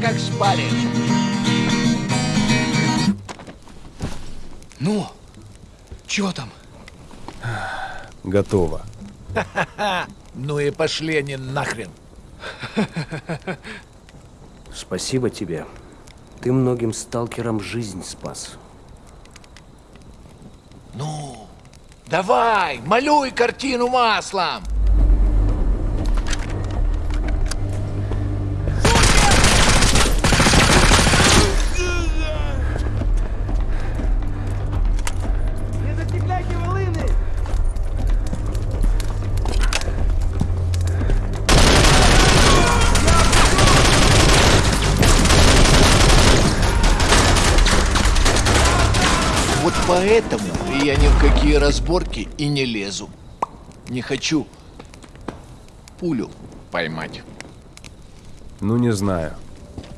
как шпарит. Ну, чего там? Готово. Ну и пошли они нахрен. Спасибо тебе. Ты многим сталкерам жизнь спас. Ну, давай, малюй картину маслом. Вот поэтому я ни в какие разборки и не лезу. Не хочу пулю поймать. Ну, не знаю.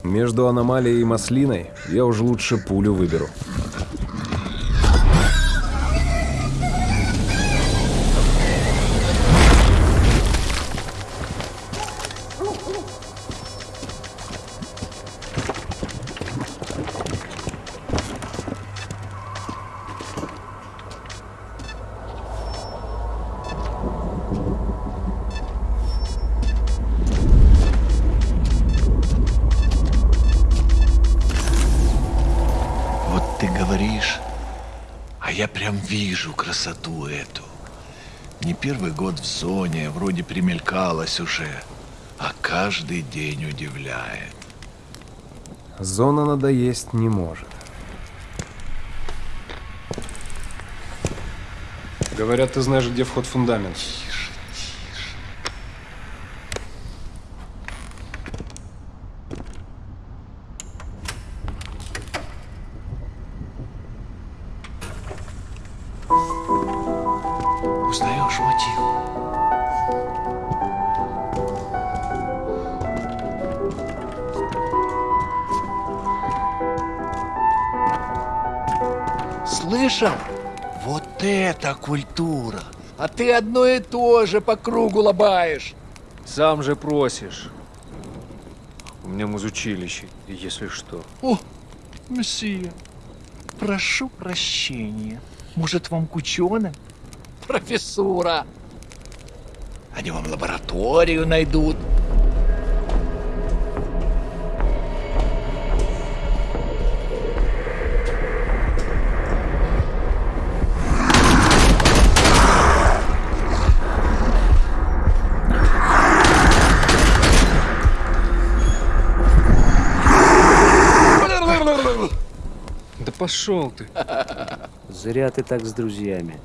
Между аномалией и маслиной я уж лучше пулю выберу. Ты говоришь, а я прям вижу красоту эту. Не первый год в зоне, вроде примелькалась уже, а каждый день удивляет. Зона надоесть не может. Говорят, ты знаешь, где вход в фундамент. Мотив? Слышал? Вот это культура! А ты одно и то же по кругу лобаешь. Сам же просишь. У меня музучилище, если что. О, месье, прошу прощения. Может, вам к ученым? Профессура. Они вам лабораторию найдут. Да пошел ты. Зря ты так с друзьями.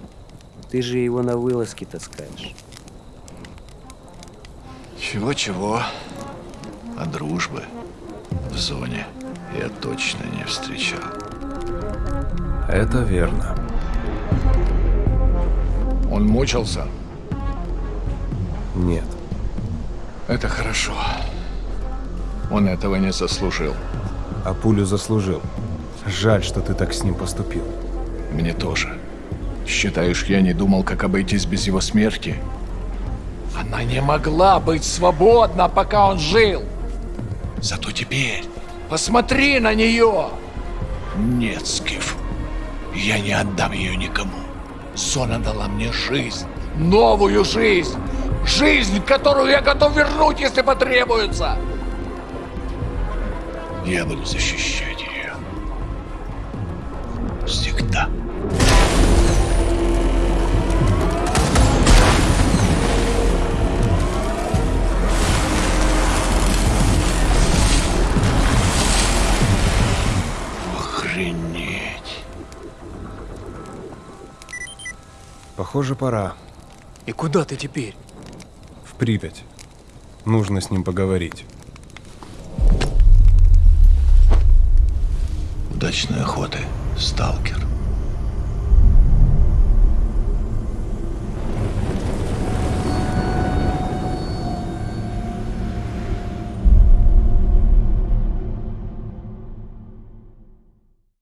Ты же его на вылазки таскаешь. Чего-чего, а дружбы в зоне я точно не встречал. Это верно. Он мучился? Нет. Это хорошо. Он этого не заслужил. А пулю заслужил. Жаль, что ты так с ним поступил. Мне тоже. Считаешь, я не думал, как обойтись без его смерти? Она не могла быть свободна, пока он жил. Зато теперь посмотри на нее. Нет, Скиф, я не отдам ее никому. Зона дала мне жизнь, новую жизнь. Жизнь, которую я готов вернуть, если потребуется. Я буду защищать Похоже, пора. И куда ты теперь? В Припять. Нужно с ним поговорить. Удачной охоты, сталкер.